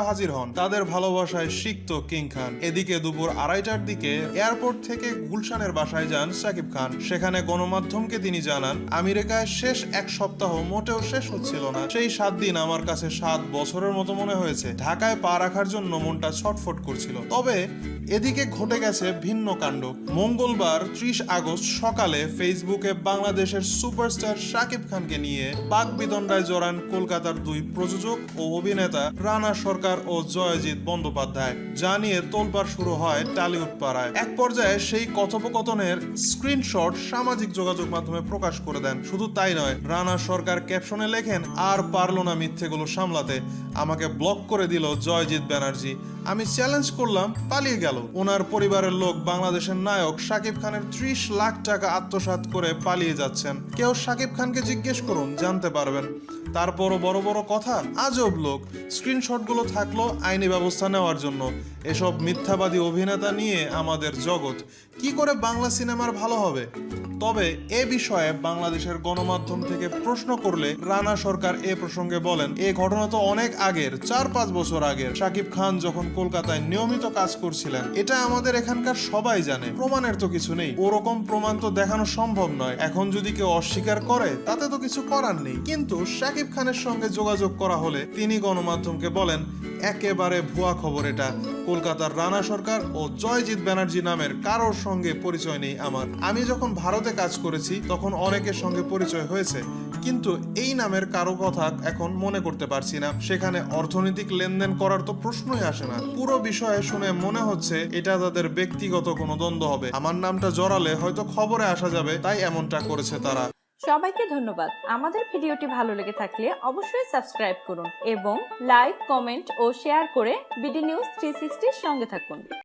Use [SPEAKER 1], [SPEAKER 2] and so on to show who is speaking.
[SPEAKER 1] হাজির হন। তাদের ভালোবাসায় সিক্ত কিং খান। এদিকে দুপুর আড়াইটার দিকে এয়ারপোর্ট থেকে গুলশানের বাসায় যান শাকিব খান। সেখানে গণমাধ্যমকে তিনি জানান, আমেরিকায় শেষ এক সপ্তাহ মোটেও শেষ হচ্ছিল না। সেই সাত দিন আমার কাছে সাত বছরের মতো মনে হয়েছে। ঢাকায় পা রাখার জন্য মনটা ছটফট করছিল। তবে এদিকে ঘটে গেছে ভিন্ন কাণ্ড। মঙ্গলবার ত্রিশ আগস্ট সকালে ফেসবুকে বাংলাদেশের সুপারস্টার শাকিব খানকে নিয়ে বাক বিদণ্ডায় জড়ান কলকাতার দুই প্রযোজক ও অভিনেতা রানা সরকার ও জয়জিৎ বন্দ্যোপাধ্যায়। যা নিয়ে তোলপাড় শুরু হয় টালিউড পাড়ায় এক পর্যায়ে সেই কথোপকথনের স্ক্রিনশট সামাজিক যোগাযোগ মাধ্যমে প্রকাশ করে দেন। শুধু তাই নয়, রানা সরকার ক্যাপশনে লেখেন, আর পারল না মিথ্যেগুলো সামলাতে। আমাকে ব্লক করে দিল জয়জিৎ ব্যানার্জি। আমি চ্যালেঞ্জ করলাম, পালিয়ে গেল। ওনার পরিবারের লোক বাংলাদেশের নায়ক শাকিব খানের ত্রিশ লাখ টাকা আত্মসাৎ করে পালিয়ে যাচ্ছেন। কেউ শাকিব খানকে জিজ্ঞেস করুন, জানতে পারবেন। তারপরও বড় বড় কথা, আজব লোক। স্ক্রিনশটগুলো থাকল আইনি ব্যবস্থা নেওয়ার জন্য। এসব মিথ্যাবাদী অভিনেতা নিয়ে আমাদের জগৎ। কি করে বাংলা সিনেমার ভালো হবে? তবে এ বিষয়ে বাংলাদেশের গণমাধ্যম থেকে প্রশ্ন করলে রানা সরকার এ প্রসঙ্গে বলেন, এ ঘটনা তো অনেক আগের, চার পাঁচ বছর আগের। শাকিব খান যখন কলকাতায় নিয়মিত কাজ করছিলেন, এটা আমাদের এখানকার সবাই জানে, প্রমাণের তো কিছু নেই। ওরকম প্রমাণ তো দেখানো সম্ভব নয়। এখন যদি কেউ অস্বীকার করে, তাতে তো কিছু করার নেই। কিন্তু শাকিব খানের সঙ্গে যোগাযোগ করা হলে তিনি গণমাধ্যমকে বলেন, একেবারে ভুয়া খবর এটা। কলকাতার রানা সরকার ও জয়জিৎ ব্যানার্জি নামের কারোর সঙ্গে পরিচয় নেই আমার। আমি যখন ভারতে কাজ করেছি, তখন অনেকের সঙ্গে পরিচয় হয়েছে। কিন্তু এই নামের কারও কথা এখন মনে করতে পারছি না। সেখানে অর্থনৈতিক লেনদেন করার তো প্রশ্নই আসে না। পুরো বিষয়ে শুনে মনে হচ্ছে এটা তাদের ব্যক্তিগত কোনো দ্বন্দ্ব হবে। আমার নামটা জড়ালে হয়তো খবরে আসা যাবে, তাই এমনটা করেছে তারা।
[SPEAKER 2] সবাইকে ধন্যবাদ। আমাদের ভিডিওটি ভালো লেগে থাকলে অবশ্যই সাবস্ক্রাইব করুন এবং লাইক, কমেন্ট ও শেয়ার করে বিডি নিউজ থ্রি সঙ্গে থাকুন।